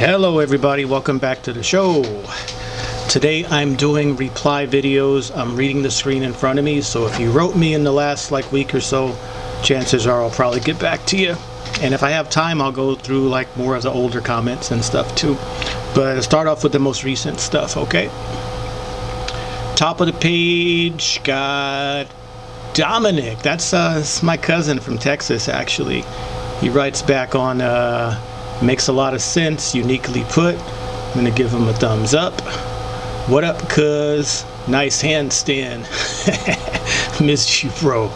Hello everybody, welcome back to the show. Today I'm doing reply videos. I'm reading the screen in front of me, so if you wrote me in the last like week or so, chances are I'll probably get back to you. And if I have time, I'll go through like more of the older comments and stuff too. But I'll start off with the most recent stuff, okay? Top of the page, got Dominic. That's, uh, my cousin from Texas, actually. He writes back on uh, Makes a lot of sense, uniquely put. I'm gonna give him a thumbs up. What up, cuz? Nice handstand. Missed you, bro.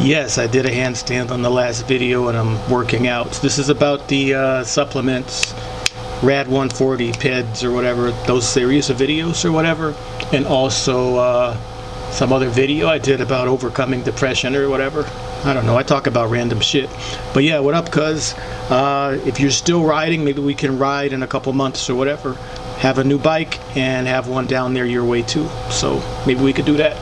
yes, I did a handstand on the last video and I'm working out. This is about the uh, supplements, Rad 140 PEDs or whatever, those series of videos or whatever. And also uh, some other video I did about overcoming depression or whatever. I don't know. I talk about random shit. But yeah, what up, cuz? Uh, if you're still riding, maybe we can ride in a couple months or whatever. Have a new bike and have one down there your way too. So maybe we could do that.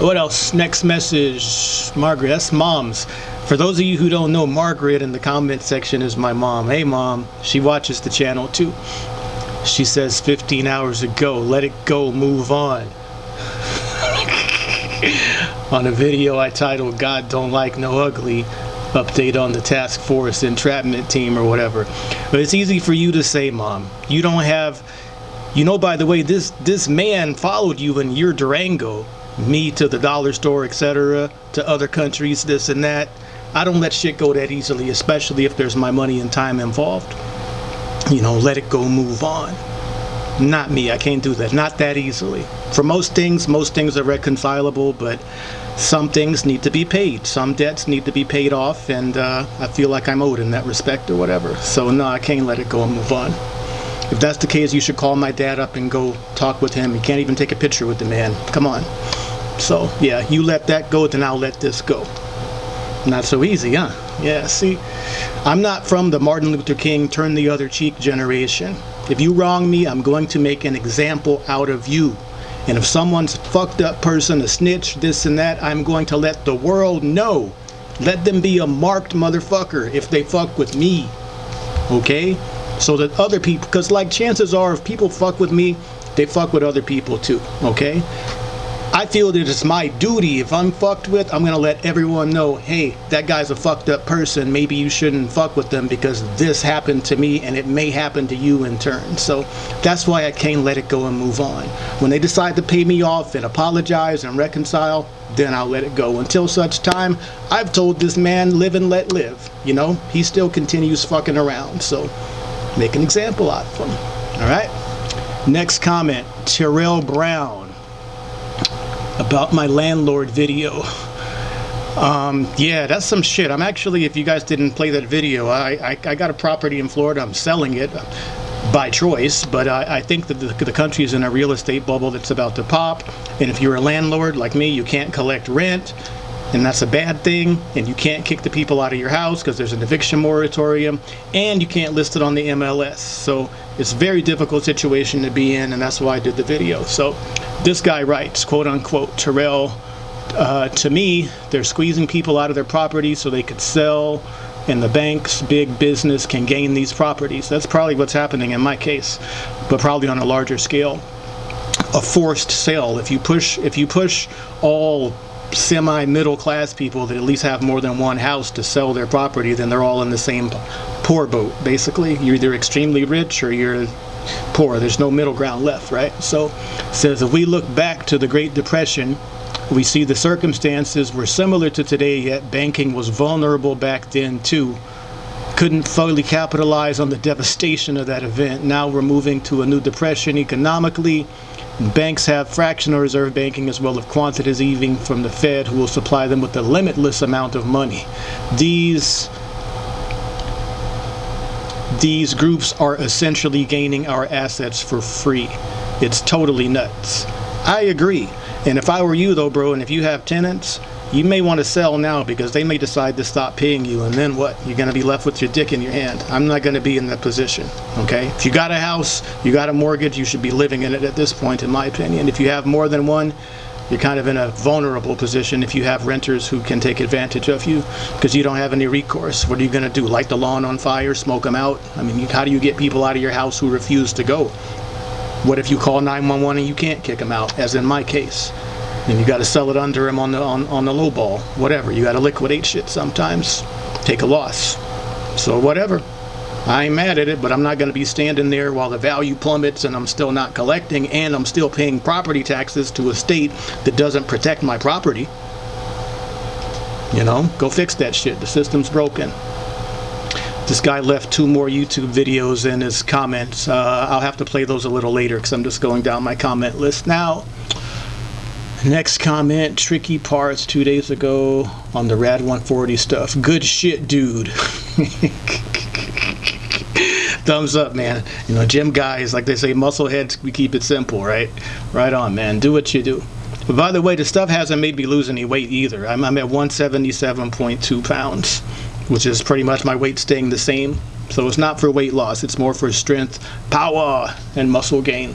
What else? Next message. Margaret. That's mom's. For those of you who don't know, Margaret in the comment section is my mom. Hey, mom. She watches the channel too. She says 15 hours ago, let it go, move on on a video I titled God Don't Like No Ugly update on the task force entrapment team or whatever. But it's easy for you to say mom you don't have you know by the way this this man followed you in your Durango me to the dollar store etc to other countries this and that. I don't let shit go that easily especially if there's my money and time involved. You know let it go move on not me. I can't do that. Not that easily. For most things, most things are reconcilable, but some things need to be paid. Some debts need to be paid off, and uh, I feel like I'm owed in that respect or whatever. So no, I can't let it go and move on. If that's the case, you should call my dad up and go talk with him. You can't even take a picture with the man. Come on. So yeah, you let that go, then I'll let this go. Not so easy, huh? Yeah, see, I'm not from the Martin Luther King turn the other cheek generation. If you wrong me, I'm going to make an example out of you. And if someone's fucked up person, a snitch, this and that, I'm going to let the world know. Let them be a marked motherfucker if they fuck with me. Okay? So that other people, because like chances are if people fuck with me, they fuck with other people too. Okay? I feel that it's my duty if I'm fucked with, I'm gonna let everyone know, hey, that guy's a fucked up person. Maybe you shouldn't fuck with them because this happened to me and it may happen to you in turn. So that's why I can't let it go and move on. When they decide to pay me off and apologize and reconcile, then I'll let it go. Until such time, I've told this man, live and let live. You know, he still continues fucking around. So make an example out of him. All right. Next comment, Terrell Brown about my landlord video. Um, yeah, that's some shit. I'm actually, if you guys didn't play that video, I, I, I got a property in Florida. I'm selling it by choice, but I, I think that the, the country is in a real estate bubble that's about to pop. And if you're a landlord like me, you can't collect rent and that's a bad thing and you can't kick the people out of your house because there's an eviction moratorium and you can't list it on the MLS so it's a very difficult situation to be in and that's why I did the video. So this guy writes quote unquote Terrell uh, to me they're squeezing people out of their property so they could sell and the banks big business can gain these properties. That's probably what's happening in my case but probably on a larger scale. A forced sale. If you push if you push all semi middle class people that at least have more than one house to sell their property, then they're all in the same poor boat. Basically, you're either extremely rich or you're poor. There's no middle ground left, right? So, says if we look back to the Great Depression, we see the circumstances were similar to today, yet banking was vulnerable back then too. Couldn't fully capitalize on the devastation of that event. Now we're moving to a new depression economically Banks have fractional reserve banking as well as quantitative easing from the Fed who will supply them with a limitless amount of money. These these groups are essentially gaining our assets for free. It's totally nuts. I agree. And if I were you though, bro, and if you have tenants, you may want to sell now because they may decide to stop paying you and then what you're going to be left with your dick in your hand i'm not going to be in that position okay if you got a house you got a mortgage you should be living in it at this point in my opinion if you have more than one You're kind of in a vulnerable position if you have renters who can take advantage of you because you don't have any recourse. What are you going to do? Light the lawn on fire? Smoke them out? I mean, how do you get people out of your house who refuse to go? What if you call 911 and you can't kick them out, as in my case? Then you got to sell it under him on the on, on the low ball. Whatever. You got to liquidate shit sometimes. Take a loss. So whatever. I ain't mad at it, but I'm not going to be standing there while the value plummets and I'm still not collecting and I'm still paying property taxes to a state that doesn't protect my property. You know, go fix that shit. The system's broken. This guy left two more YouTube videos in his comments. Uh, I'll have to play those a little later because I'm just going down my comment list now. Next comment, tricky parts two days ago on the Rad 140 stuff. Good shit, dude. thumbs up, man. You know, gym guys, like they say, muscle heads, we keep it simple, right? Right on, man. Do what you do. But by the way, the stuff hasn't made me lose any weight either. I'm, I'm at 177.2 pounds, which is pretty much my weight staying the same. So it's not for weight loss, it's more for strength, power, and muscle gain.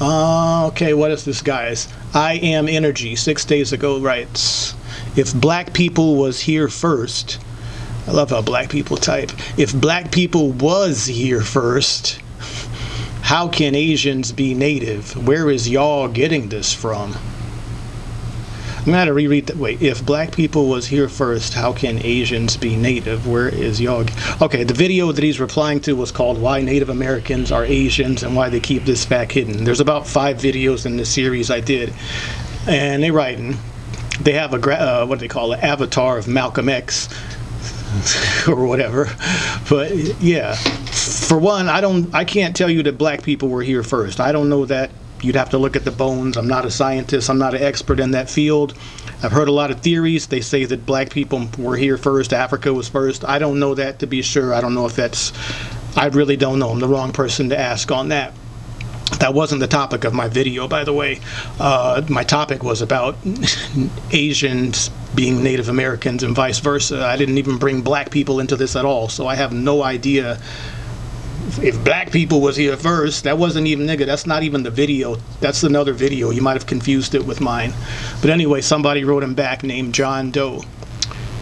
Uh, okay, what is this, guys? I am energy. Six days ago writes, if black people was here first, I love how black people type. If black people was here first, how can Asians be native? Where is y'all getting this from? I'm gonna have to reread that. Wait, if black people was here first, how can Asians be native? Where is y'all? Okay, the video that he's replying to was called "Why Native Americans Are Asians and Why They Keep This Fact Hidden." There's about five videos in the series I did, and they're writing. They have a uh, what do they call it? Avatar of Malcolm X or whatever. But yeah, for one, I don't, I can't tell you that black people were here first. I don't know that. You'd have to look at the bones. I'm not a scientist. I'm not an expert in that field. I've heard a lot of theories. They say that black people were here first. Africa was first. I don't know that to be sure. I don't know if that's. I really don't know. I'm the wrong person to ask on that. That wasn't the topic of my video, by the way. Uh, my topic was about Asians being Native Americans and vice versa. I didn't even bring black people into this at all, so I have no idea if black people was here first, that wasn't even nigga. That's not even the video. That's another video. You might have confused it with mine. But anyway, somebody wrote him back named John Doe.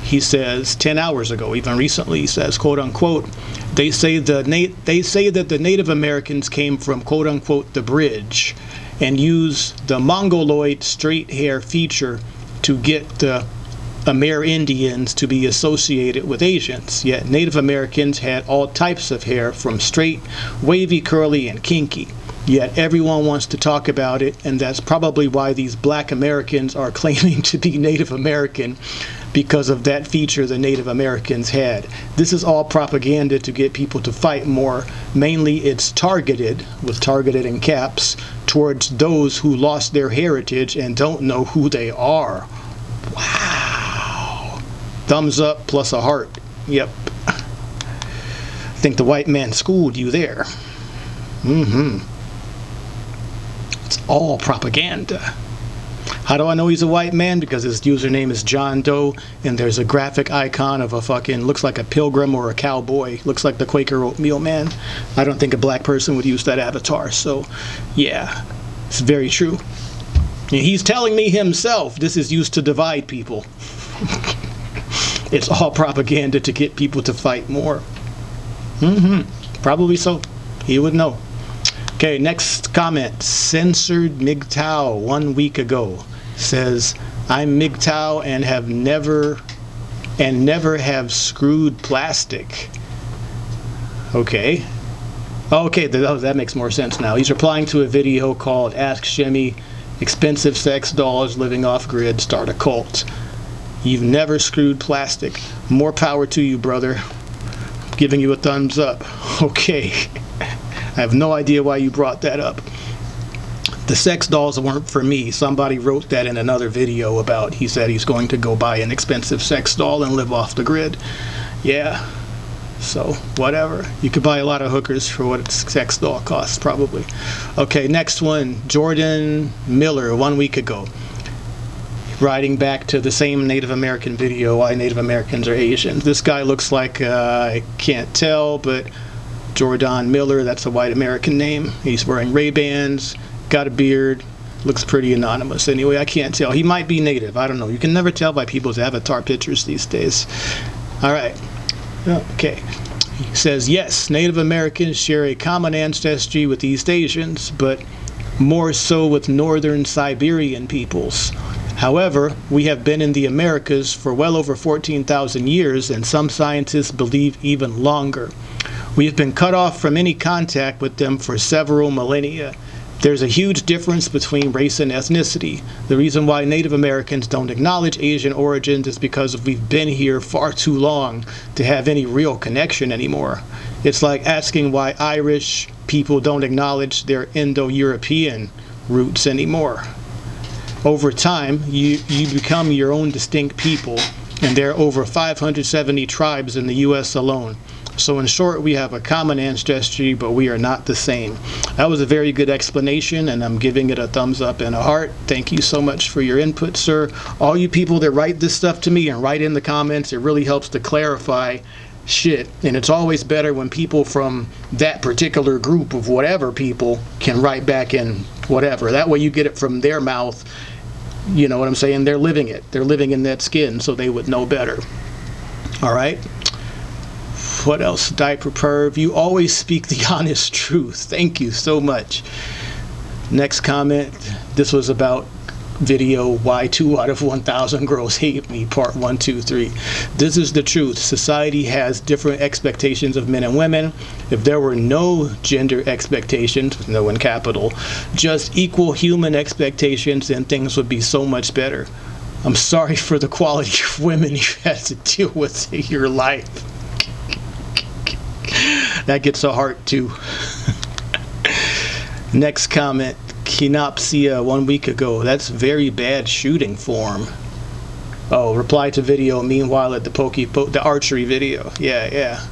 He says 10 hours ago, even recently, he says, quote unquote, they say the they say that the Native Americans came from quote unquote the bridge and use the mongoloid straight hair feature to get the Amerindians to be associated with Asians, yet Native Americans had all types of hair from straight, wavy, curly, and kinky. Yet everyone wants to talk about it, and that's probably why these black Americans are claiming to be Native American because of that feature the Native Americans had. This is all propaganda to get people to fight more. Mainly it's targeted, with targeted in caps, towards those who lost their heritage and don't know who they are. Thumbs up plus a heart. Yep. I think the white man schooled you there. Mm-hmm. It's all propaganda. How do I know he's a white man? Because his username is John Doe, and there's a graphic icon of a fucking, looks like a pilgrim or a cowboy. Looks like the Quaker oatmeal man. I don't think a black person would use that avatar. So, yeah, it's very true. He's telling me himself this is used to divide people. it's all propaganda to get people to fight more. Mm-hmm. Probably so. He would know. Okay, next comment. Censored MGTOW one week ago says, I'm MGTOW and have never and never have screwed plastic. Okay. Okay, that, that makes more sense now. He's replying to a video called Ask Shimmy, Expensive Sex Dolls Living Off Grid Start a Cult. You've never screwed plastic. More power to you, brother. giving you a thumbs up. Okay. I have no idea why you brought that up the sex dolls weren't for me. Somebody wrote that in another video about he said he's going to go buy an expensive sex doll and live off the grid. Yeah. So, whatever. You could buy a lot of hookers for what a sex doll costs, probably. Okay, next one. Jordan Miller, one week ago. Writing back to the same Native American video, why Native Americans are Asians. This guy looks like, uh, I can't tell, but Jordan Miller, that's a white American name. He's wearing Ray-Bans, got a beard, Looks pretty anonymous. Anyway, I can't tell. He might be native. I don't know. You can never tell by people's avatar pictures these days. All right. Okay. He says, yes, Native Americans share a common ancestry with East Asians, but more so with northern Siberian peoples. However, we have been in the Americas for well over 14,000 years, and some scientists believe even longer. We have been cut off from any contact with them for several millennia. There's a huge difference between race and ethnicity. The reason why Native Americans don't acknowledge Asian origins is because we've been here far too long to have any real connection anymore. It's like asking why Irish people don't acknowledge their Indo-European roots anymore. Over time, you, you become your own distinct people, and there are over 570 tribes in the U.S. alone. So in short, we have a common ancestry, but we are not the same. That was a very good explanation, and I'm giving it a thumbs up and a heart. Thank you so much for your input, sir. All you people that write this stuff to me and write in the comments, it really helps to clarify shit. And it's always better when people from that particular group of whatever people can write back in whatever. That way you get it from their mouth. You know what I'm saying? They're living it. They're living in that skin, so they would know better. All right? what else? Diaper Perv. You always speak the honest truth. Thank you so much. Next comment. This was about video why two out of 1000 girls hate me part one two three. This is the truth. Society has different expectations of men and women. If there were no gender expectations no in capital just equal human expectations then things would be so much better. I'm sorry for the quality of women you had to deal with in your life. That gets a heart too. Next comment, Kinopsia one week ago. That's very bad shooting form. Oh, reply to video. Meanwhile, at the pokey po the archery video. Yeah, yeah.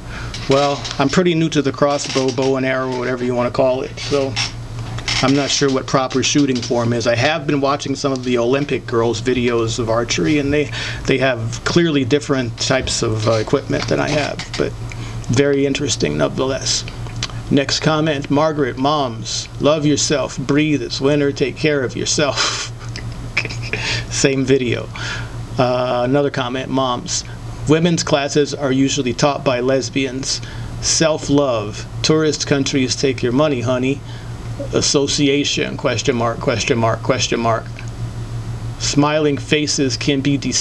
Well, I'm pretty new to the crossbow, bow and arrow, whatever you want to call it. So I'm not sure what proper shooting form is. I have been watching some of the Olympic girls' videos of archery, and they they have clearly different types of uh, equipment than I have. But very interesting nonetheless. Next comment, Margaret, moms, love yourself, breathe, it's winter, take care of yourself. Same video. Uh, another comment, moms, women's classes are usually taught by lesbians. Self-love, tourist countries take your money, honey. Association, question mark, question mark, question mark. Smiling faces can be deceiving.